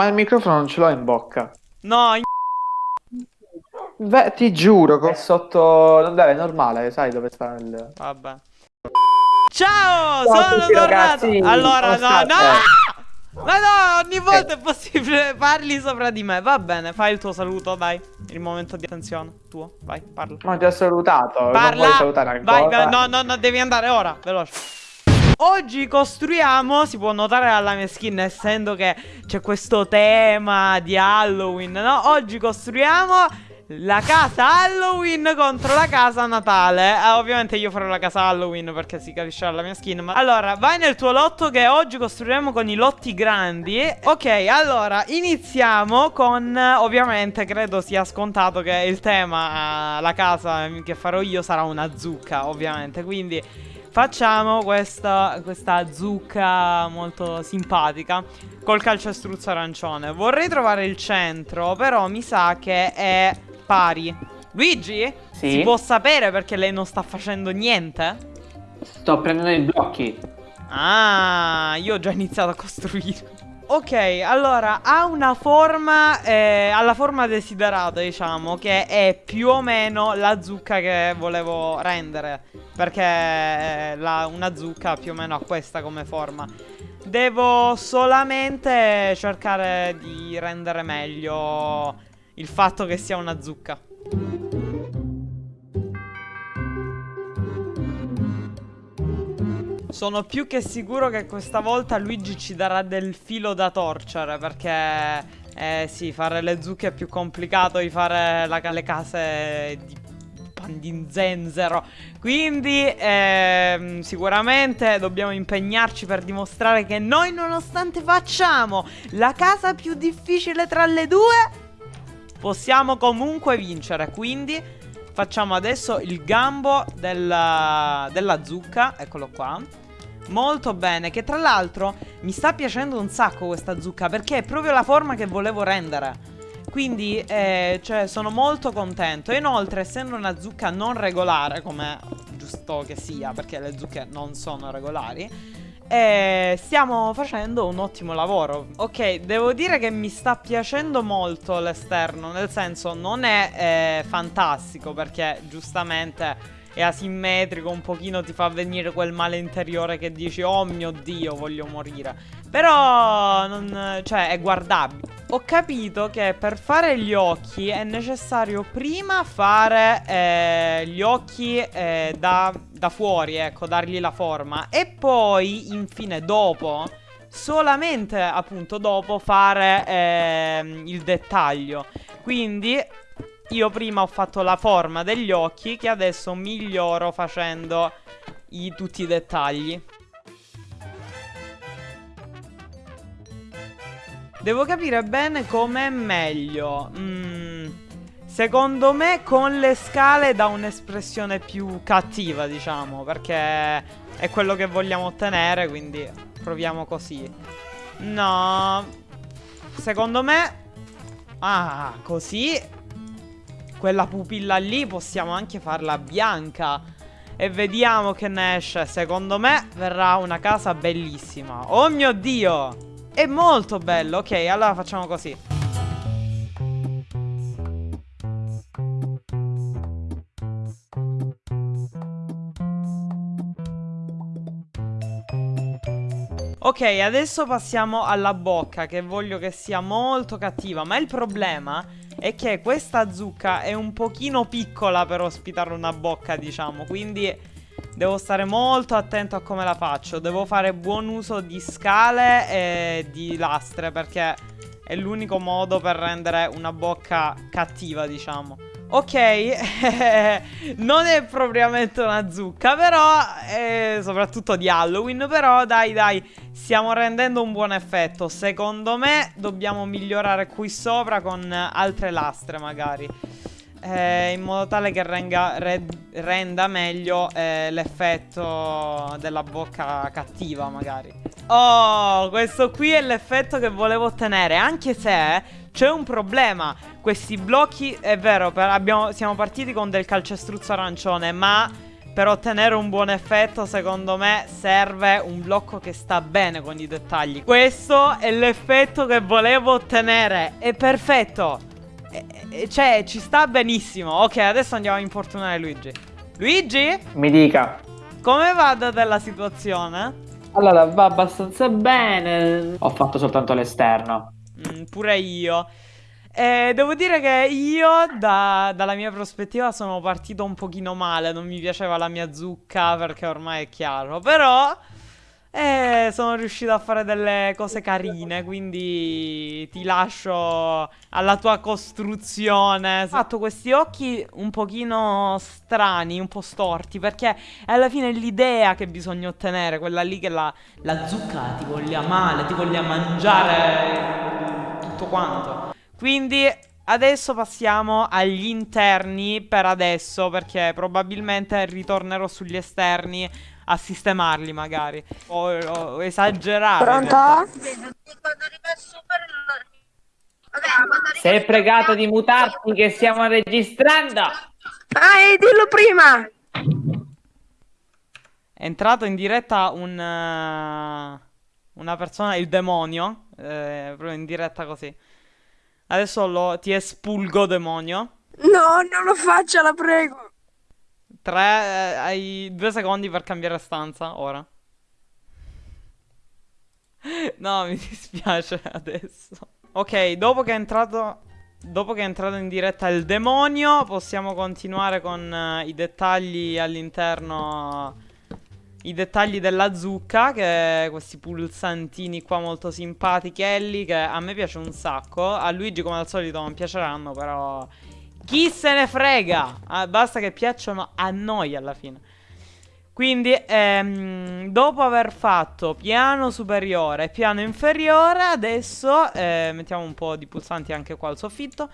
Ma il microfono non ce l'ho in bocca. No, in... Beh, ti giuro, che è sotto... Vabbè, è normale, sai dove sta il... Vabbè. Ciao, Ciao sono tutti, tornato. ragazzi. Allora, no, no! Ma no, ogni volta è possibile parli sopra di me. Va bene, fai il tuo saluto, dai. Il momento di attenzione tuo. Vai, parla. Ma ti ho salutato, non Parla. vuoi salutare ancora? Vai, vai, no, no, no, devi andare ora, veloce. Oggi costruiamo, si può notare dalla mia skin essendo che c'è questo tema di Halloween, no? Oggi costruiamo la casa Halloween contro la casa Natale eh, Ovviamente io farò la casa Halloween perché si capisce dalla mia skin ma... Allora, vai nel tuo lotto che oggi costruiremo con i lotti grandi Ok, allora, iniziamo con... Ovviamente credo sia scontato che il tema, la casa che farò io sarà una zucca Ovviamente, quindi... Facciamo questa, questa zucca molto simpatica Col calcestruzzo arancione Vorrei trovare il centro Però mi sa che è pari Luigi? Sì? Si può sapere perché lei non sta facendo niente? Sto prendendo i blocchi. Ah, io ho già iniziato a costruire Ok, allora, ha una forma, eh, la forma desiderata, diciamo, che è più o meno la zucca che volevo rendere. Perché eh, la- una zucca più o meno ha questa come forma. Devo solamente cercare di rendere meglio il fatto che sia una zucca. Sono più che sicuro che questa volta Luigi ci darà del filo da torcere perché eh sì, fare le zucche è più complicato di fare la- le case di pandinzenzero. Quindi ehm, sicuramente dobbiamo impegnarci per dimostrare che noi nonostante facciamo la casa più difficile tra le due, possiamo comunque vincere. Quindi facciamo adesso il gambo della, della zucca, eccolo qua. Molto bene, che tra l'altro mi sta piacendo un sacco questa zucca perché è proprio la forma che volevo rendere. Quindi, eh, cioè, sono molto contento. Inoltre, essendo una zucca non regolare, come giusto che sia, perché le zucche non sono regolari, eh, stiamo facendo un ottimo lavoro. Ok, devo dire che mi sta piacendo molto l'esterno, nel senso non è eh, fantastico perché giustamente è asimmetrico, un pochino ti fa venire quel male interiore che dici "Oh mio Dio, voglio morire". Però non, cioè è guardabile. Ho capito che per fare gli occhi è necessario prima fare eh, gli occhi eh, da, da fuori, ecco, dargli la forma e poi infine dopo solamente appunto dopo fare ehm, il dettaglio. Quindi io prima ho fatto la forma degli occhi che adesso miglioro facendo i, tutti i dettagli. Devo capire bene com'è meglio. Mm, secondo me con le scale dà un'espressione più cattiva, diciamo, perché è quello che vogliamo ottenere, quindi proviamo così. No. Secondo me Ah, così quella pupilla lì possiamo anche farla bianca. E vediamo che ne esce. Secondo me verrà una casa bellissima. Oh mio Dio! È molto bello. Ok, allora facciamo così Ok, adesso passiamo alla bocca Che voglio che sia molto cattiva Ma il problema è che questa zucca è un pochino piccola per ospitare una bocca, diciamo. Quindi devo stare molto attento a come la faccio. Devo fare buon uso di scale e di lastre perché è l'unico modo per rendere una bocca cattiva, diciamo. Ok, non è propriamente una zucca, però, eh, soprattutto di Halloween, però dai dai, stiamo rendendo un buon effetto. Secondo me dobbiamo migliorare qui sopra con altre lastre magari. Eh, in modo tale che renga, re, renda meglio eh, l'effetto della bocca cattiva magari. Oh, questo qui è l'effetto che volevo ottenere, anche se... C'è un problema, questi blocchi, è vero, per- abbiamo- siamo partiti con del calcestruzzo arancione, ma per ottenere un buon effetto, secondo me, serve un blocco che sta bene con i dettagli. Questo è l'effetto che volevo ottenere. È perfetto. E, e, cioè, ci sta benissimo. Ok, adesso andiamo a importunare Luigi. Luigi? Mi dica. Come va da te la situazione? Allora, va abbastanza bene. Ho fatto soltanto l'esterno. Mm, pure io. Eh, devo dire che io, da- dalla mia prospettiva, sono partito un pochino male. Non mi piaceva la mia zucca perché ormai è chiaro. Però, eh, sono riuscito a fare delle cose carine. Quindi ti lascio alla tua costruzione. Ho fatto questi occhi un pochino strani, un po' storti. Perché è alla fine l'idea che bisogna ottenere. Quella lì che la, la zucca ti voglia male, ti voglia mangiare tutto quanto. Quindi adesso passiamo agli interni per adesso perché probabilmente ritornerò sugli esterni a sistemarli magari. O, o realtà. Pronto? Sei pregato di mutarti che stiamo registrando. Ah, e dillo prima! È entrato in diretta un... eh, una persona, il demonio. Eh, proprio in diretta così. Adesso lo, ti espulgo demonio. No, non lo faccia, la prego! Tre, eh, hai due secondi per cambiare stanza, ora. No, mi dispiace adesso. Ok, dopo che è entrato... Dopo che è entrato in diretta il demonio, possiamo continuare con eh, i dettagli all'interno... I dettagli della zucca, che questi pulsantini qua molto simpatichelli, che a me piace un sacco. A Luigi come al solito non piaceranno, però... Chi se ne frega? Ah, basta che piacciono a noi alla fine. Quindi, ehm, dopo aver fatto piano superiore e piano inferiore, adesso eh, mettiamo un po' di pulsanti anche qua al soffitto.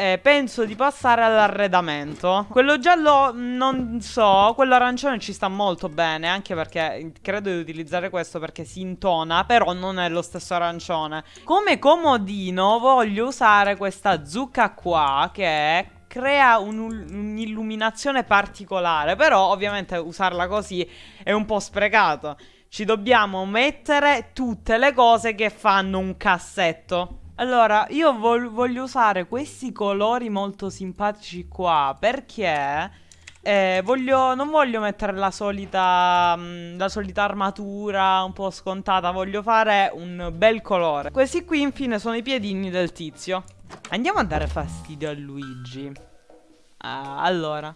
Eh, penso di passare all'arredamento. Quello giallo non so, quello arancione ci sta molto bene, anche perché credo di utilizzare questo perché si intona, però non è lo stesso arancione. Come comodino voglio usare questa zucca qua che crea un- un'illuminazione particolare, però ovviamente usarla così è un po' sprecato. Ci dobbiamo mettere tutte le cose che fanno un cassetto. Allora, io vol- voglio usare questi colori molto simpatici qua perché eh, voglio, non voglio mettere la solita, mm, la solita armatura un po' scontata, voglio fare un bel colore. Questi qui infine sono i piedini del tizio. Andiamo a dare fastidio a Luigi. Ah, allora.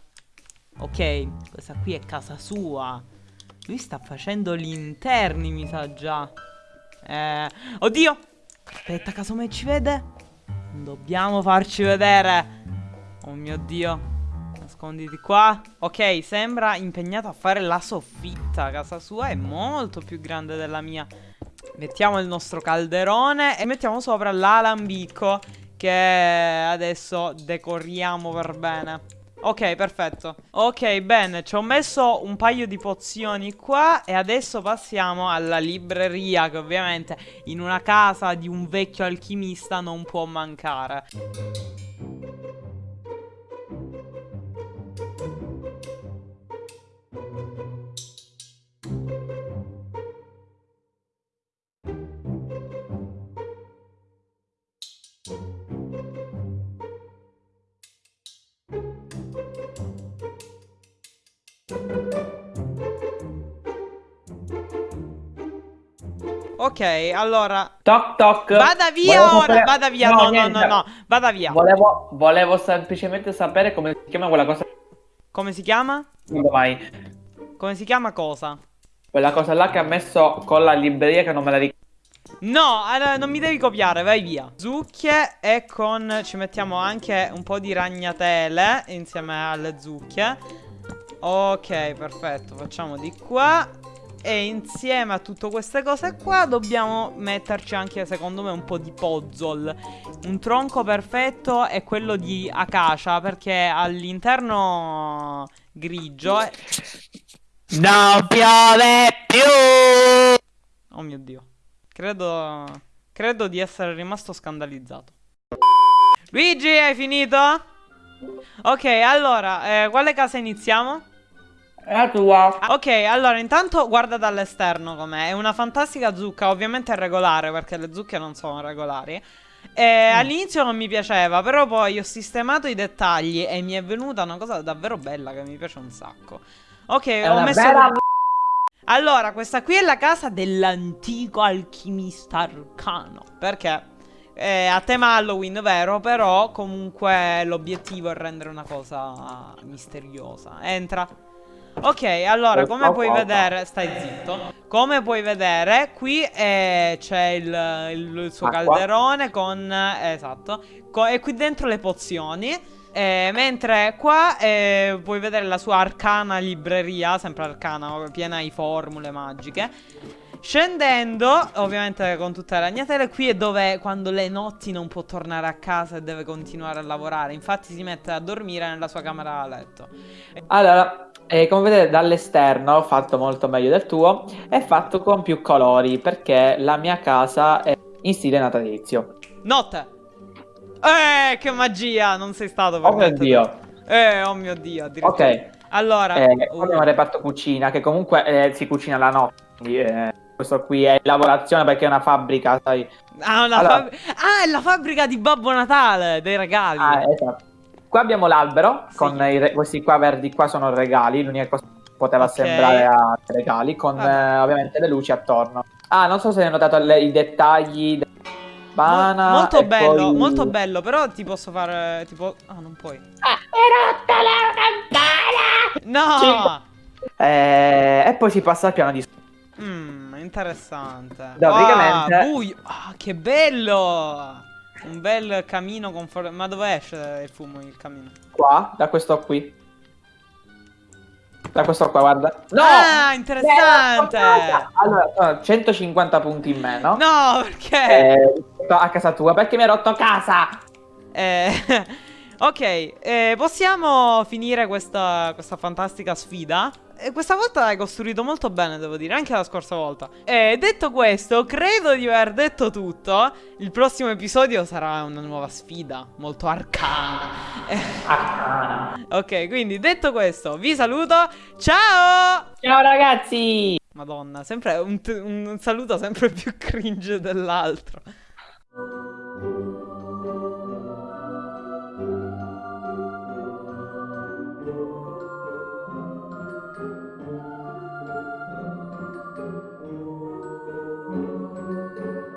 Ok, questa qui è casa sua. Lui sta facendo gli interni, mi sa già. Eh, oddio! Aspetta, casomai ci vede? Dobbiamo farci vedere. Oh mio Dio. Nasconditi qua. Ok, sembra impegnato a fare la soffitta. Casa sua è molto più grande della mia. Mettiamo il nostro calderone e mettiamo sopra l'alambicco che adesso decoriamo per bene. Ok, perfetto. Ok, bene, ci ho messo un paio di pozioni qua e adesso passiamo alla libreria che ovviamente in una casa di un vecchio alchimista non può mancare. Ok, allora Toc toc. vada via Volevo ora, sapere- vada via, no, no, no, niente. no, vada via. Volevo, volevo semplicemente sapere come si chiama quella cosa. Come si chiama? Vai. Come si chiama cosa? Quella cosa là che ha messo con la libreria che non me la ricordo. No, allora, non mi devi copiare, vai via. Zucchie e con... Ci mettiamo anche un po' di ragnatele insieme alle zucchie. Ok, perfetto, facciamo di qua. E insieme a tutte queste cose qua dobbiamo metterci anche, secondo me, un po' di puzzle. Un tronco perfetto è quello di acacia, perché all'interno grigio... è- Non piove più! Oh mio Dio. Credo... Credo di essere rimasto scandalizzato. Luigi, hai finito? Ok, allora, eh, quale casa iniziamo? È la tua. Ok, allora intanto guarda dall'esterno com'è. È una fantastica zucca, ovviamente è regolare perché le zucche non sono regolari. E all'inizio non mi piaceva, però poi ho sistemato i dettagli e mi è venuta una cosa davvero bella che mi piace un sacco. Ok, È ho messo... bella Allora, questa qui è la casa dell'antico alchimista arcano. Perché? È a tema Halloween, vero? Però comunque l'obiettivo è rendere una cosa misteriosa. Entra. Ok, allora, come puoi vedere, stai zitto. Come puoi vedere, qui eh, c'è il, il- il suo Acqua. calderone con, eh, esatto, co- e qui dentro le pozioni. Eh, mentre qua eh, puoi vedere la sua arcana libreria, sempre arcana, piena di formule magiche. Scendendo, ovviamente con tutte le ragnatele, qui è dove quando le notti non può tornare a casa e deve continuare a lavorare. Infatti si mette a dormire nella sua camera da letto. Allora, eh, come vedete dall'esterno, fatto molto meglio del tuo, è fatto con più colori perché la mia casa è in stile natalizio. Notte! Eh, che magia! Non sei stato per Oh mio Dio. Eh, oh mio Dio, addirittura. Ok, Allora, eh, uh, abbiamo il reparto cucina che comunque eh, si cucina la notte. quindi, eh, questo qui è lavorazione perché è una fabbrica, sai. ah, una allora- fabri- ah, è la fabbrica di Babbo Natale, dei regali. Ah, esatto. Qua abbiamo l'albero Sì. con i questi qua verdi qua sono regali, l'unica cosa che poteva Ok. sembrare a regali con Vabbè. eh, ovviamente le luci attorno. Ah, non so se hai notato le- i dettagli della Mo- bana molto bello, poi- molto bello, però ti posso fare tipo Ah, non puoi. Ah, è rotta la campana! No! Eh, e poi si passa al piano di. Mmm, interessante. No, praticamente- Ah, buio. Ah, che bello! Un bel camino con for- Ma dove esce il fumo il camino? qua, da questo qui. Da questo qua, guarda. No! Ah, interessante! Allora, sono 150 punti in meno. No, perché? Eh, a casa tua, perché mi hai rotto casa? Eh, ok, eh, possiamo finire questa, questa fantastica sfida? Questa volta hai costruito molto bene, devo dire, anche la scorsa volta. E detto questo, credo di aver detto tutto. Il prossimo episodio sarà una nuova sfida, molto arcana. Ah. ok, quindi detto questo, vi saluto. Ciao! Ciao ragazzi! Madonna, sempre un, un saluto sempre più cringe dell'altro.